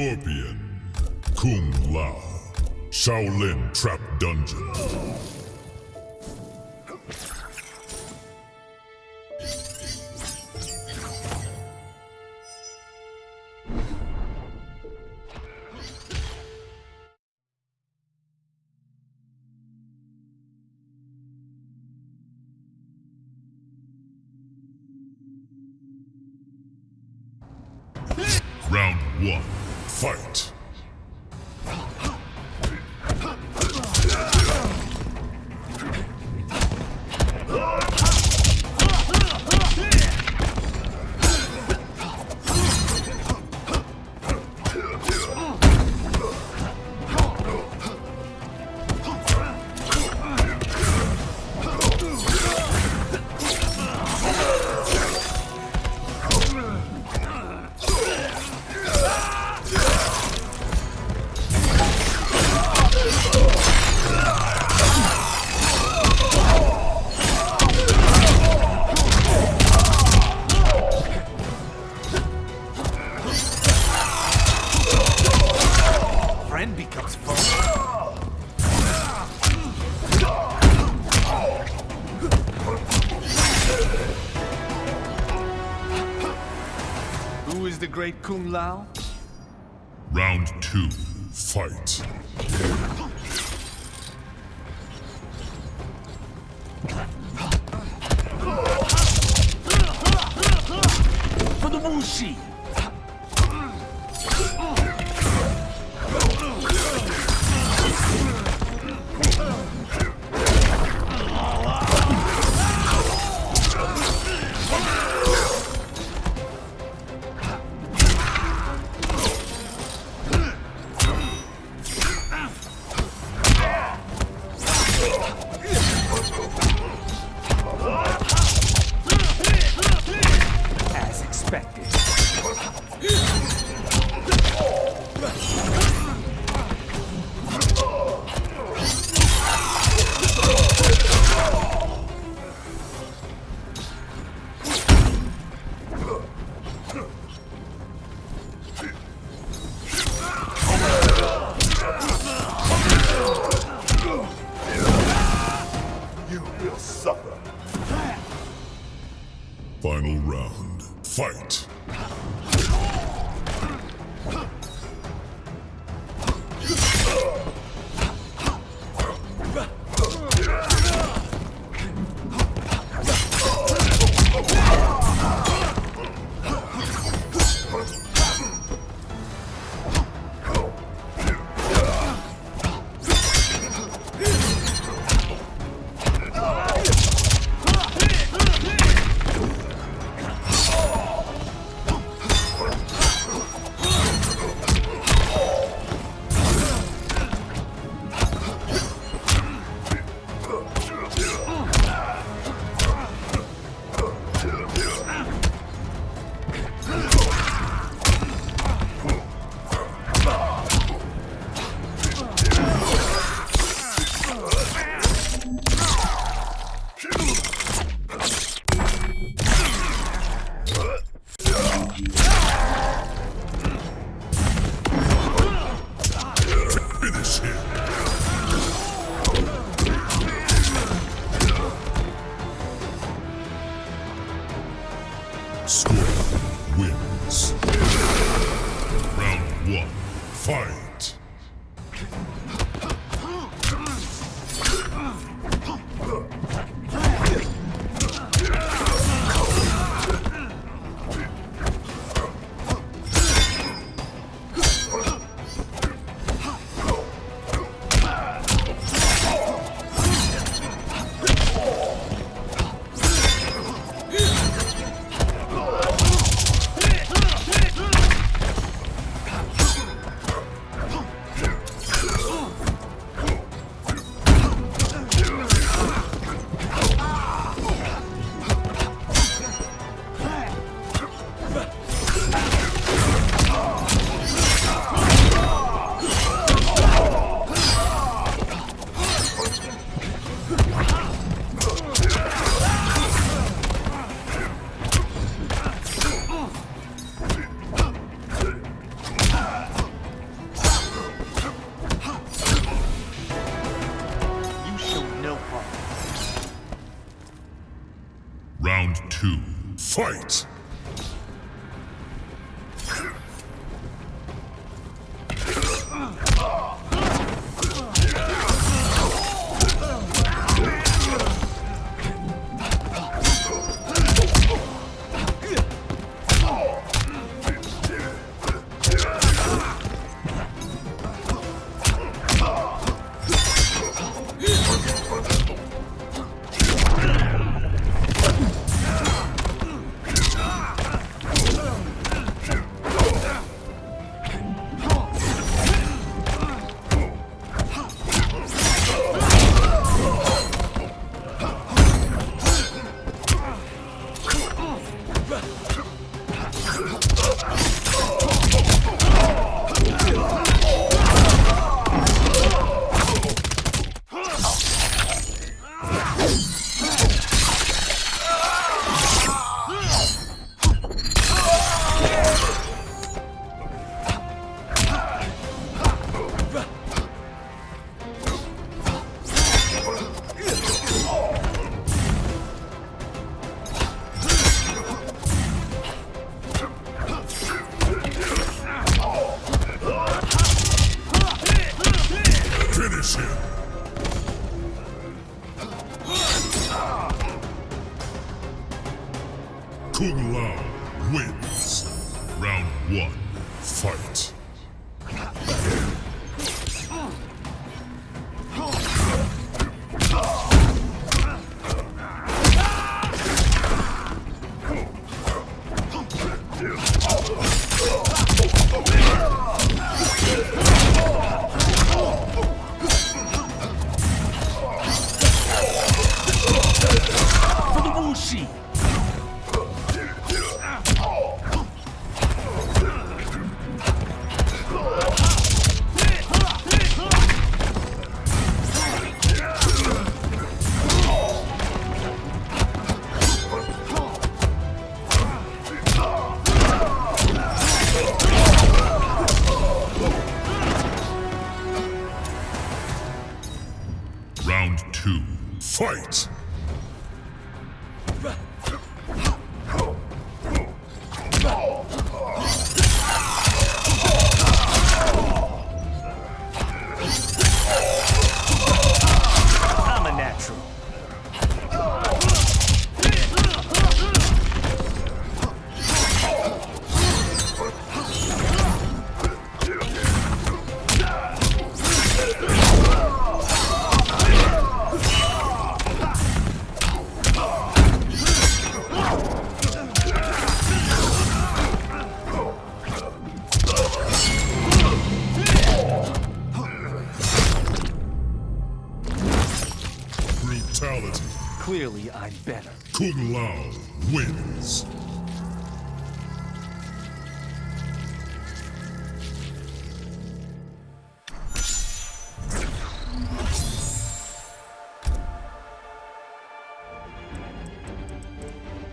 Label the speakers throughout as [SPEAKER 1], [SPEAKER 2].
[SPEAKER 1] Scorpion, Kung Lao, Shaolin Trap Dungeon.
[SPEAKER 2] Kung Lao
[SPEAKER 1] wins. Round one, fight.
[SPEAKER 2] I'm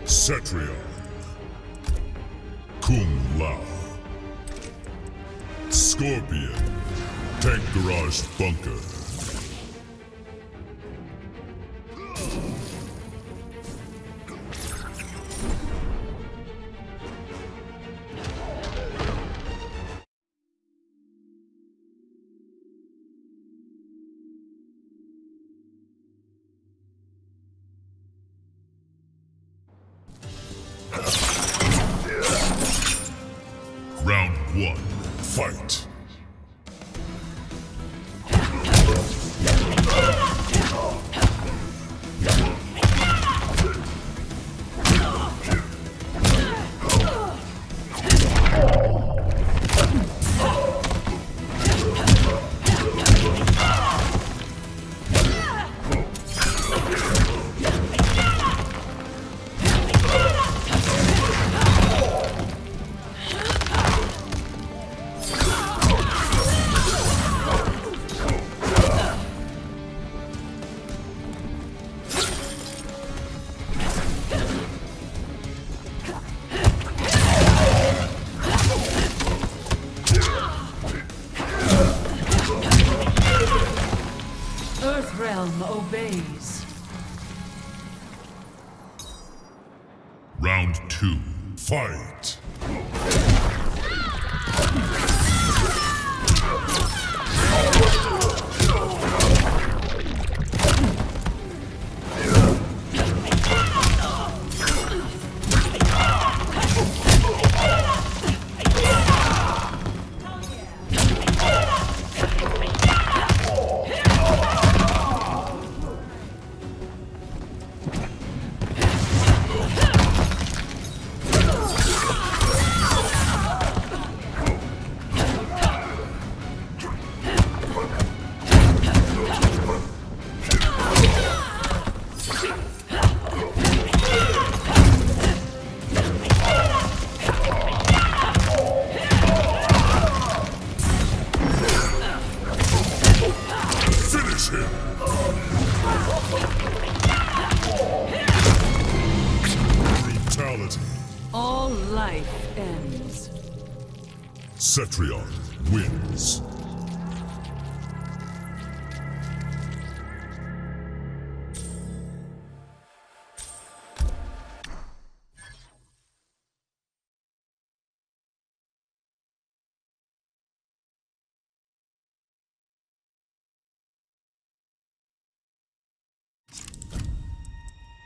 [SPEAKER 1] Cetrion. Kung Lao. Scorpion. Tank Garage Bunker.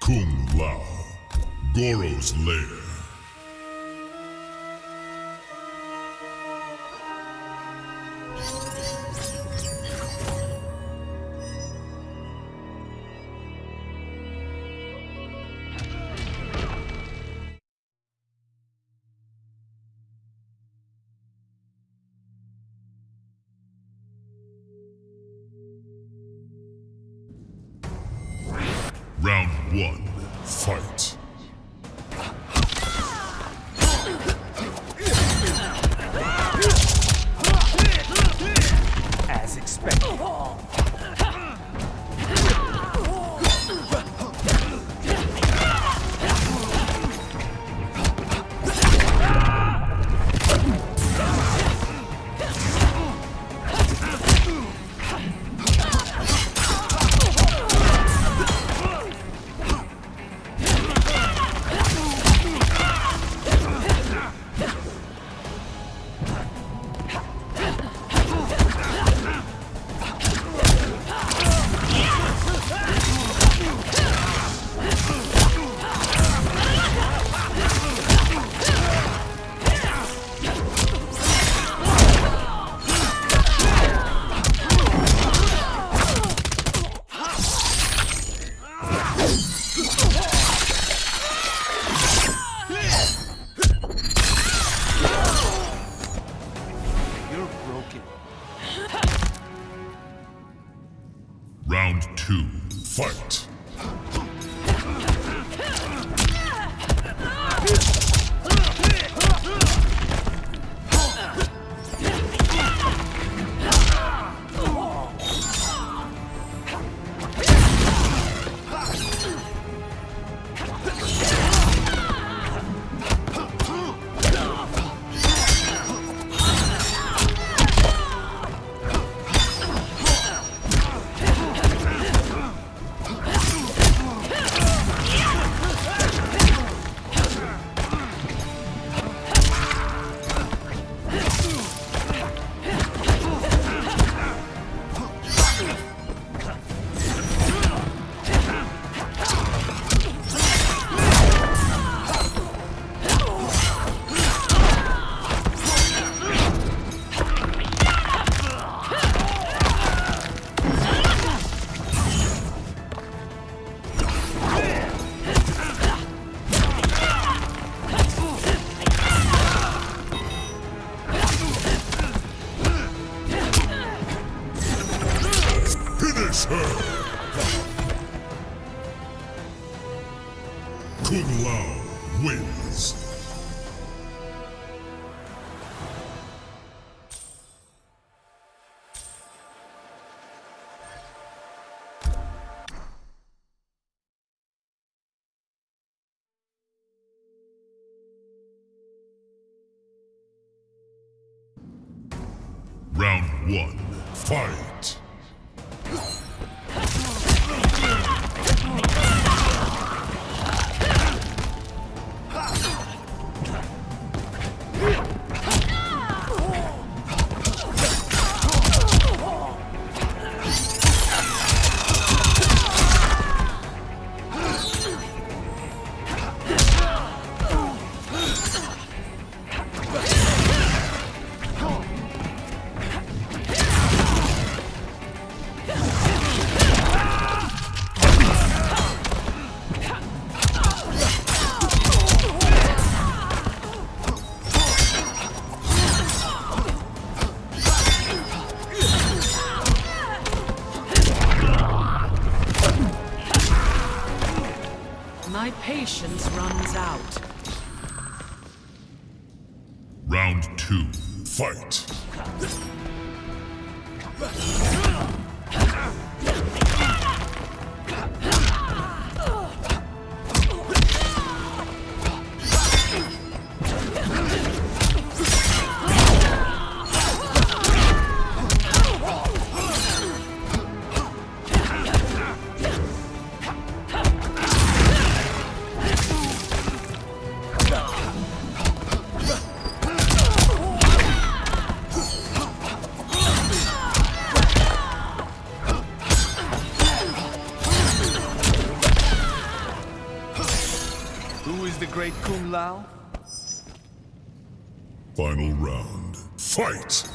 [SPEAKER 1] Kung Lao, Goro's Lair. Kung Lao wins. Round one, fight! Final round, fight.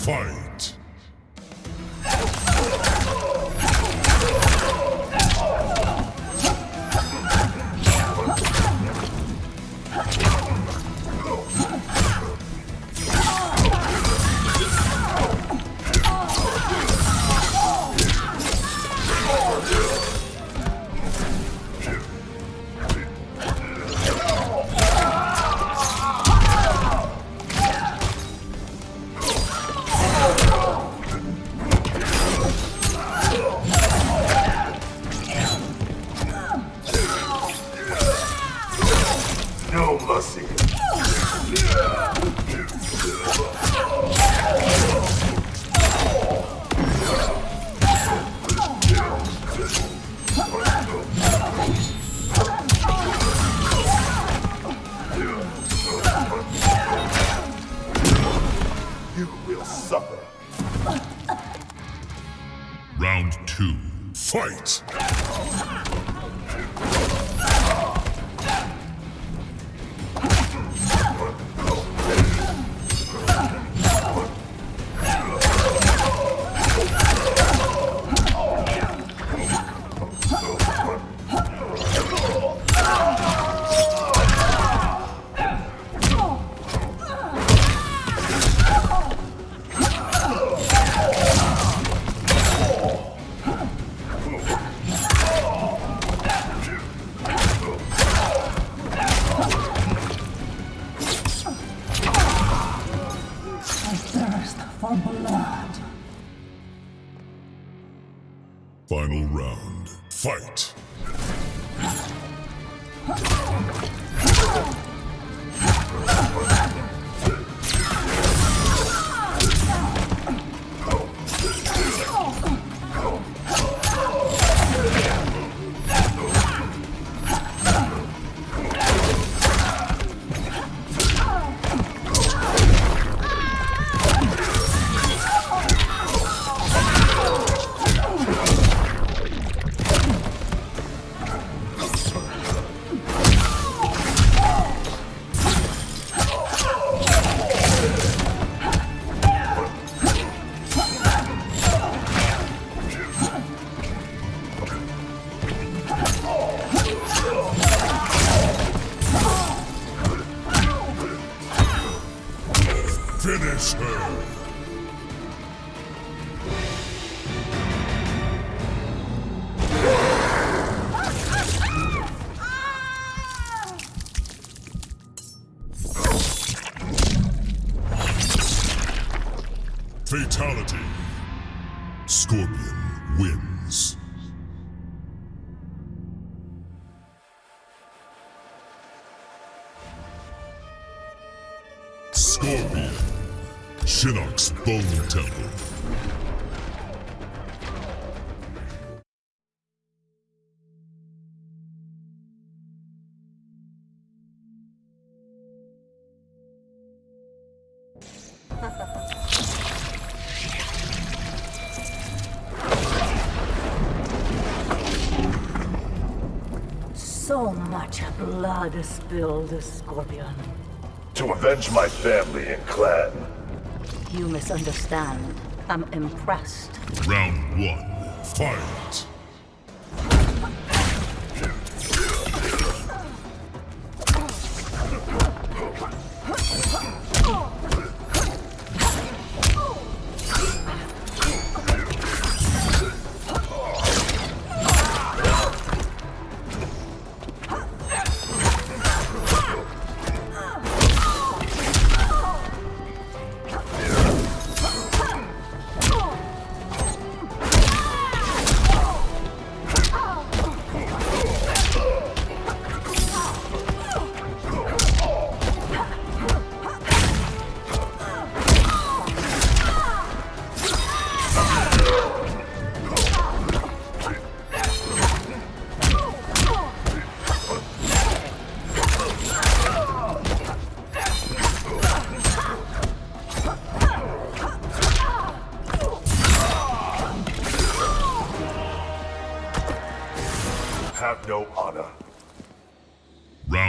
[SPEAKER 1] Fight!
[SPEAKER 3] You will suffer.
[SPEAKER 1] Round two, fight! Fatality. Scorpion wins. Scorpion. Shinnok's Bone Temple.
[SPEAKER 3] Blood spilled, Scorpion.
[SPEAKER 4] To avenge my family and clan.
[SPEAKER 3] You misunderstand. I'm impressed.
[SPEAKER 1] Round one, fight!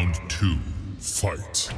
[SPEAKER 1] Round two, fight!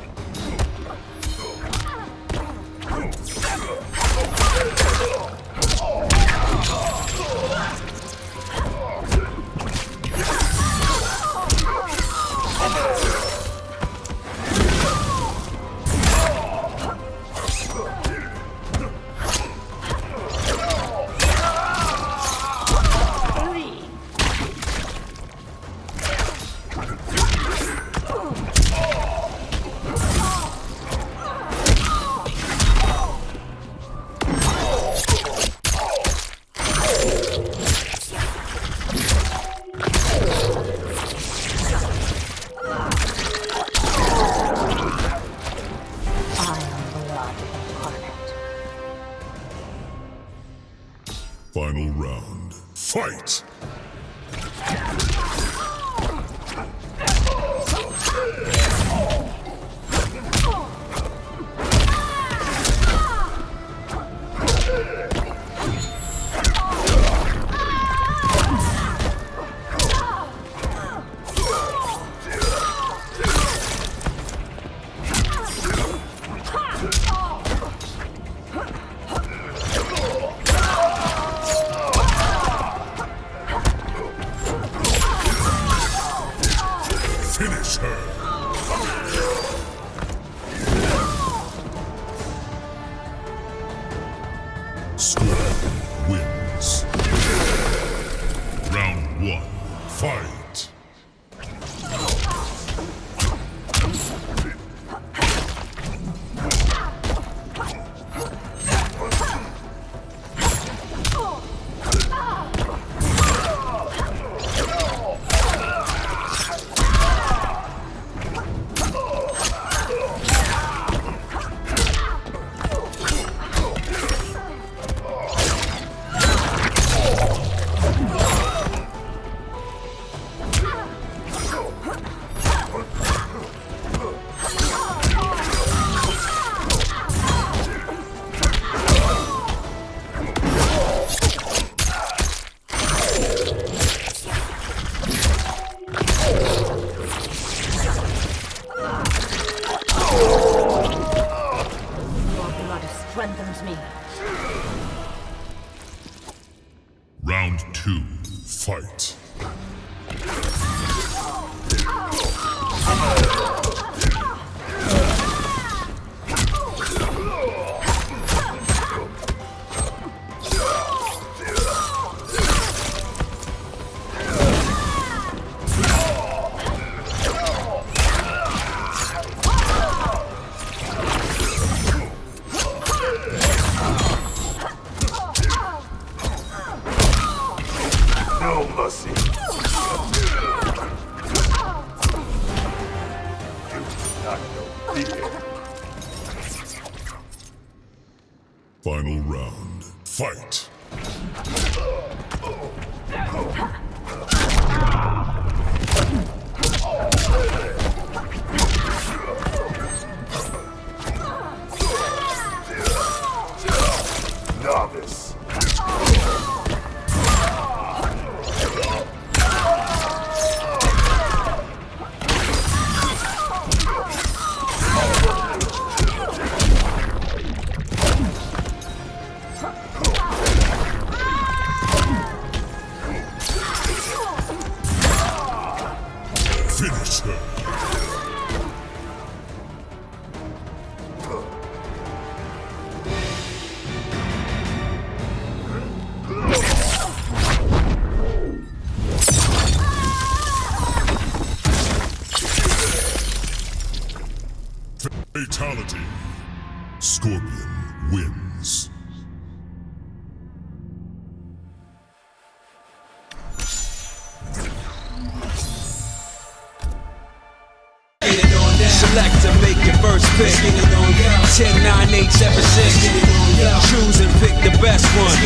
[SPEAKER 5] 10, 9, 8, 7, 6. Choose and pick the best one.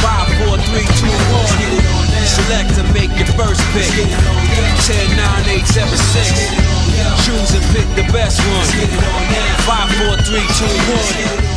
[SPEAKER 5] 5, 4, 3, 2, 1. Select to make your first pick. 10, 9, 8, 7, 6. Choose and pick the best one. 5, 4, 3, 2, 1.